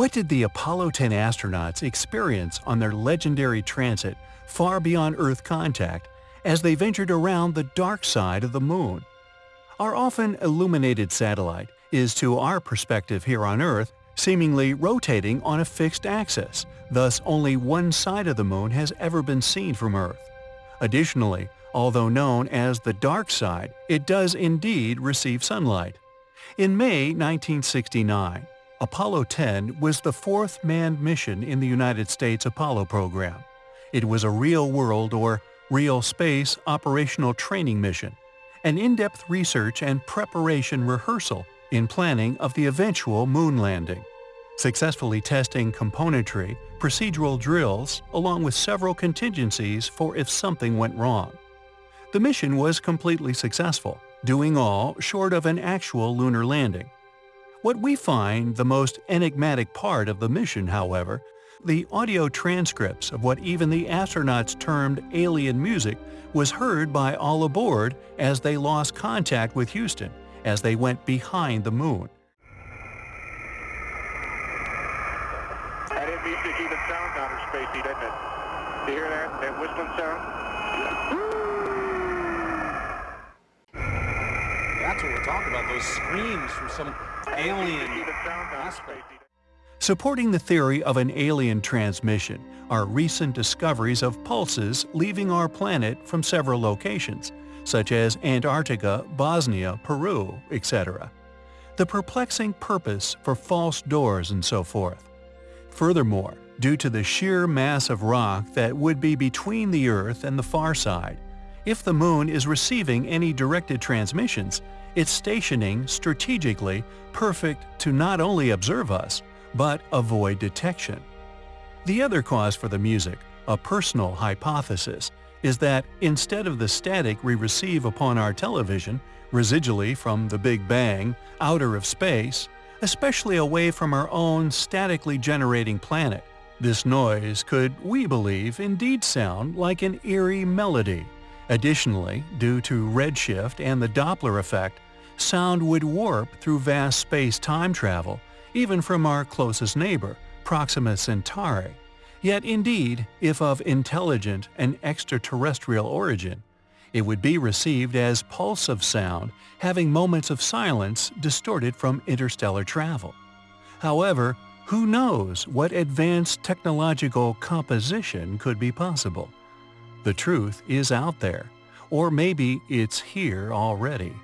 What did the Apollo 10 astronauts experience on their legendary transit far beyond Earth contact as they ventured around the dark side of the Moon? Our often illuminated satellite is, to our perspective here on Earth, seemingly rotating on a fixed axis, thus only one side of the Moon has ever been seen from Earth. Additionally, although known as the dark side, it does indeed receive sunlight. In May 1969, Apollo 10 was the fourth manned mission in the United States Apollo program. It was a real-world or real space operational training mission, an in-depth research and preparation rehearsal in planning of the eventual moon landing, successfully testing componentry, procedural drills, along with several contingencies for if something went wrong. The mission was completely successful, doing all short of an actual lunar landing. What we find the most enigmatic part of the mission, however, the audio transcripts of what even the astronauts termed alien music was heard by all aboard as they lost contact with Houston as they went behind the moon. That is music even sounds outer spacey, doesn't it? Do you hear that? That whistling sound? That's what we're talking about, those screams from some alien aspect. Supporting the theory of an alien transmission are recent discoveries of pulses leaving our planet from several locations, such as Antarctica, Bosnia, Peru, etc. The perplexing purpose for false doors and so forth. Furthermore, due to the sheer mass of rock that would be between the Earth and the far side, if the Moon is receiving any directed transmissions, it's stationing strategically perfect to not only observe us, but avoid detection. The other cause for the music, a personal hypothesis, is that instead of the static we receive upon our television, residually from the Big Bang, outer of space, especially away from our own statically generating planet, this noise could, we believe, indeed sound like an eerie melody. Additionally, due to redshift and the Doppler effect, sound would warp through vast space-time travel, even from our closest neighbor, Proxima Centauri. Yet indeed, if of intelligent and extraterrestrial origin, it would be received as pulse of sound having moments of silence distorted from interstellar travel. However, who knows what advanced technological composition could be possible? The truth is out there, or maybe it's here already.